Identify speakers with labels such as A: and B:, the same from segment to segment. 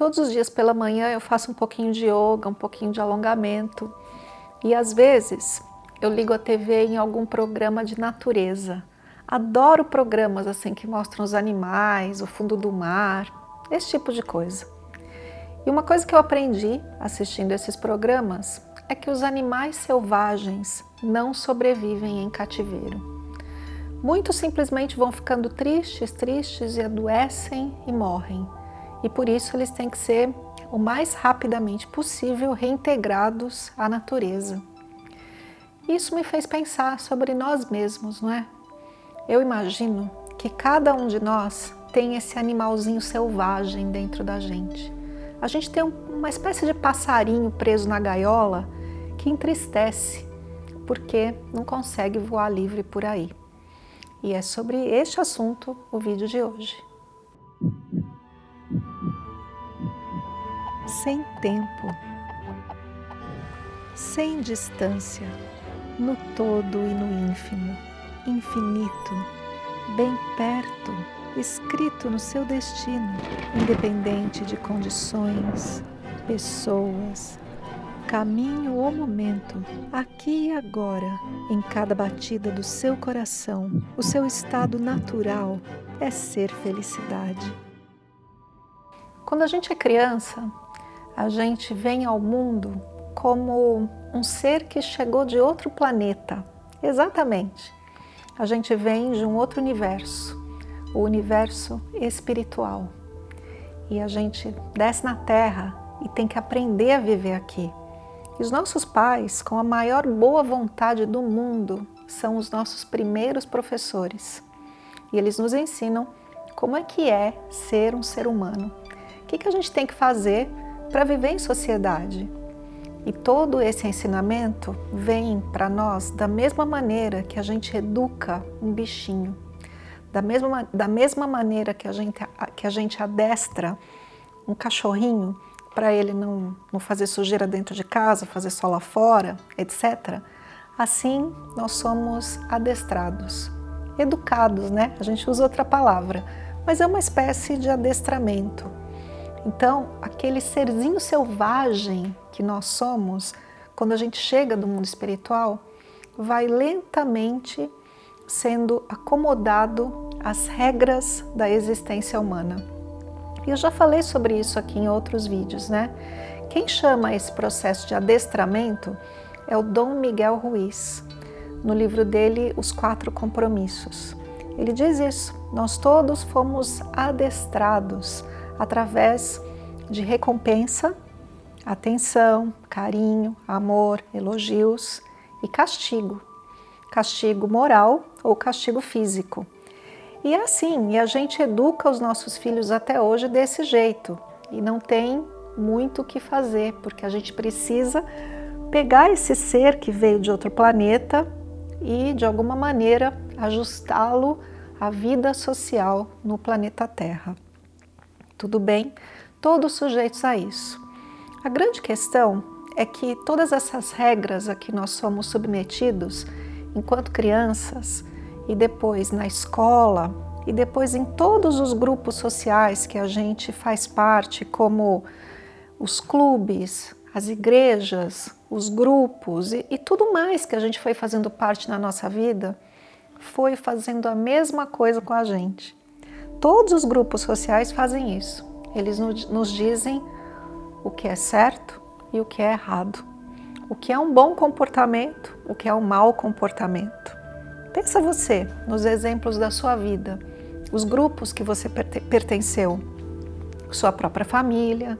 A: Todos os dias pela manhã eu faço um pouquinho de yoga, um pouquinho de alongamento. E às vezes eu ligo a TV em algum programa de natureza. Adoro programas assim que mostram os animais, o fundo do mar, esse tipo de coisa. E uma coisa que eu aprendi assistindo esses programas é que os animais selvagens não sobrevivem em cativeiro. Muitos simplesmente vão ficando tristes, tristes e adoecem e morrem. E por isso eles têm que ser o mais rapidamente possível reintegrados à natureza. Isso me fez pensar sobre nós mesmos, não é? Eu imagino que cada um de nós tem esse animalzinho selvagem dentro da gente. A gente tem uma espécie de passarinho preso na gaiola que entristece porque não consegue voar livre por aí. E é sobre este assunto o vídeo de hoje. Sem tempo, sem distância, no todo e no ínfimo, infinito, bem perto, escrito no seu destino, independente de condições, pessoas, caminho ou momento, aqui e agora, em cada batida do seu coração, o seu estado natural é ser felicidade. Quando a gente é criança, a gente vem ao mundo como um ser que chegou de outro planeta. Exatamente. A gente vem de um outro universo, o universo espiritual. E a gente desce na Terra e tem que aprender a viver aqui. E os nossos pais, com a maior boa vontade do mundo, são os nossos primeiros professores. E eles nos ensinam como é que é ser um ser humano. O que, a gente tem que fazer para viver em sociedade. E todo esse ensinamento vem para nós da mesma maneira que a gente educa um bichinho, da mesma, da mesma maneira que a gente, que a gente adestra um cachorrinho para ele não, não fazer sujeira dentro de casa, fazer só lá fora, etc. Assim, nós somos adestrados, educados, né? A gente usa outra palavra, mas é uma espécie de adestramento. Então, aquele serzinho selvagem que nós somos, quando a gente chega do mundo espiritual, vai lentamente sendo acomodado às regras da existência humana. E eu já falei sobre isso aqui em outros vídeos, né? Quem chama esse processo de adestramento é o Dom Miguel Ruiz, no livro dele Os Quatro Compromissos. Ele diz isso, nós todos fomos adestrados através de recompensa, atenção, carinho, amor, elogios e castigo. Castigo moral ou castigo físico. E é assim, e a gente educa os nossos filhos até hoje desse jeito. E não tem muito o que fazer, porque a gente precisa pegar esse ser que veio de outro planeta e, de alguma maneira, ajustá-lo à vida social no planeta Terra. Tudo bem? Todos sujeitos a isso. A grande questão é que todas essas regras a que nós somos submetidos enquanto crianças, e depois na escola, e depois em todos os grupos sociais que a gente faz parte, como os clubes, as igrejas, os grupos e, e tudo mais que a gente foi fazendo parte na nossa vida, foi fazendo a mesma coisa com a gente. Todos os grupos sociais fazem isso. Eles nos dizem o que é certo e o que é errado. O que é um bom comportamento, o que é um mau comportamento. Pensa você nos exemplos da sua vida, os grupos que você pertenceu, sua própria família,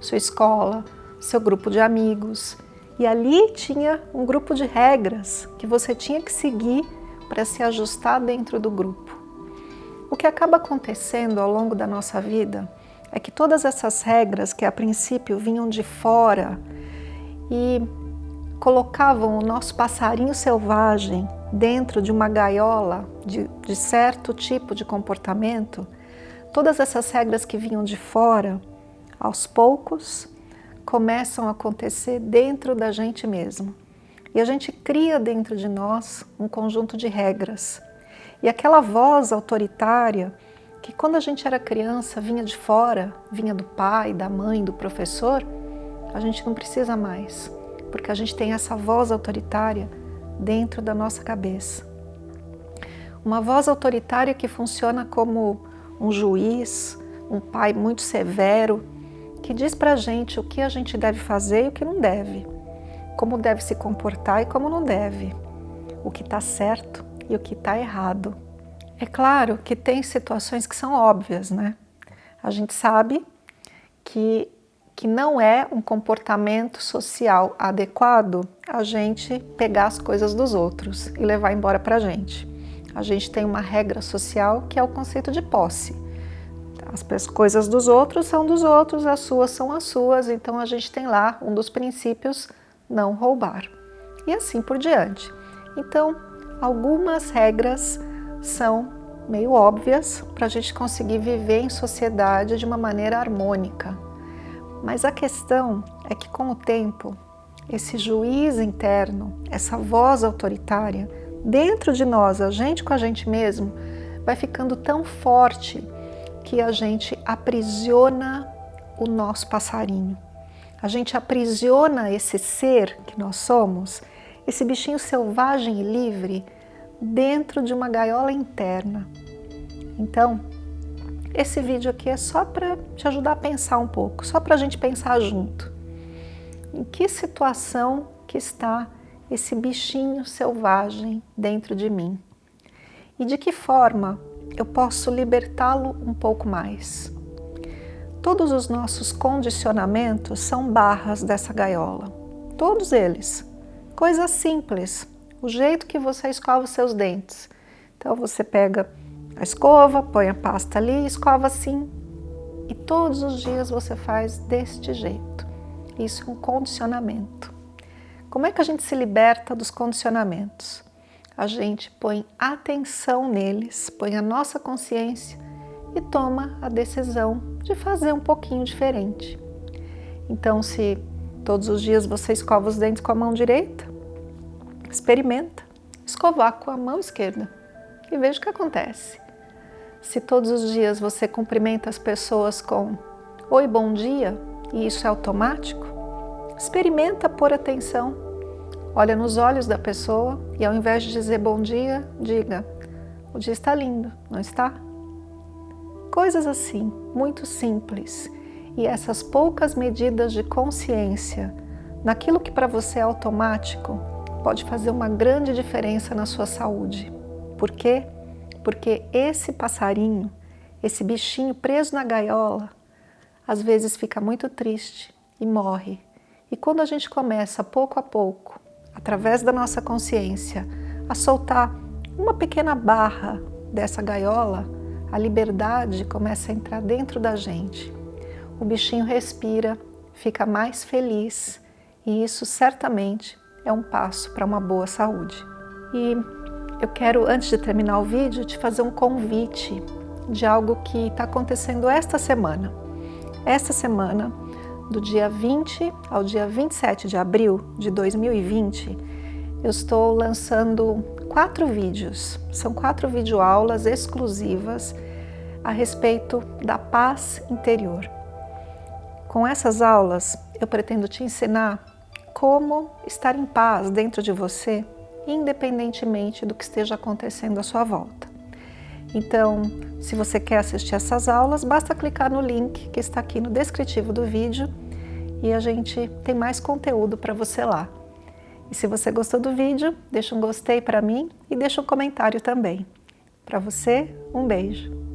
A: sua escola, seu grupo de amigos. E ali tinha um grupo de regras que você tinha que seguir para se ajustar dentro do grupo. O que acaba acontecendo ao longo da nossa vida é que todas essas regras que a princípio vinham de fora e colocavam o nosso passarinho selvagem dentro de uma gaiola de, de certo tipo de comportamento, todas essas regras que vinham de fora, aos poucos, começam a acontecer dentro da gente mesmo. E a gente cria dentro de nós um conjunto de regras. E aquela voz autoritária que quando a gente era criança vinha de fora, vinha do pai, da mãe, do professor, a gente não precisa mais, porque a gente tem essa voz autoritária dentro da nossa cabeça. Uma voz autoritária que funciona como um juiz, um pai muito severo, que diz para a gente o que a gente deve fazer e o que não deve, como deve se comportar e como não deve, o que está certo e o que está errado. É claro que tem situações que são óbvias, né? A gente sabe que, que não é um comportamento social adequado a gente pegar as coisas dos outros e levar embora para a gente. A gente tem uma regra social que é o conceito de posse. As coisas dos outros são dos outros, as suas são as suas, então a gente tem lá um dos princípios não roubar. E assim por diante. Então, algumas regras são meio óbvias para a gente conseguir viver em sociedade de uma maneira harmônica. Mas a questão é que com o tempo, esse juiz interno, essa voz autoritária, dentro de nós, a gente com a gente mesmo, vai ficando tão forte que a gente aprisiona o nosso passarinho. A gente aprisiona esse ser que nós somos, esse bichinho selvagem e livre, dentro de uma gaiola interna. Então, esse vídeo aqui é só para te ajudar a pensar um pouco, só para a gente pensar junto. Em que situação que está esse bichinho selvagem dentro de mim? E de que forma eu posso libertá-lo um pouco mais? Todos os nossos condicionamentos são barras dessa gaiola, todos eles. Coisas simples, o jeito que você escova os seus dentes. Então você pega a escova, põe a pasta ali, escova assim. E todos os dias você faz deste jeito. Isso é um condicionamento. Como é que a gente se liberta dos condicionamentos? A gente põe atenção neles, põe a nossa consciência e toma a decisão de fazer um pouquinho diferente. Então, se todos os dias você escova os dentes com a mão direita, Experimenta escovar com a mão esquerda e veja o que acontece. Se todos os dias você cumprimenta as pessoas com Oi, bom dia, e isso é automático, experimenta pôr atenção. Olha nos olhos da pessoa e ao invés de dizer bom dia, diga o dia está lindo, não está? Coisas assim, muito simples. E essas poucas medidas de consciência naquilo que para você é automático, pode fazer uma grande diferença na sua saúde. Por quê? Porque esse passarinho, esse bichinho preso na gaiola, às vezes fica muito triste e morre. E quando a gente começa, pouco a pouco, através da nossa consciência, a soltar uma pequena barra dessa gaiola, a liberdade começa a entrar dentro da gente. O bichinho respira, fica mais feliz e isso certamente é um passo para uma boa saúde. E eu quero, antes de terminar o vídeo, te fazer um convite de algo que está acontecendo esta semana. Esta semana, do dia 20 ao dia 27 de abril de 2020, eu estou lançando quatro vídeos. São quatro videoaulas exclusivas a respeito da paz interior. Com essas aulas, eu pretendo te ensinar como estar em paz dentro de você, independentemente do que esteja acontecendo à sua volta. Então, se você quer assistir essas aulas, basta clicar no link que está aqui no descritivo do vídeo e a gente tem mais conteúdo para você lá. E se você gostou do vídeo, deixa um gostei para mim e deixa um comentário também. Para você, um beijo!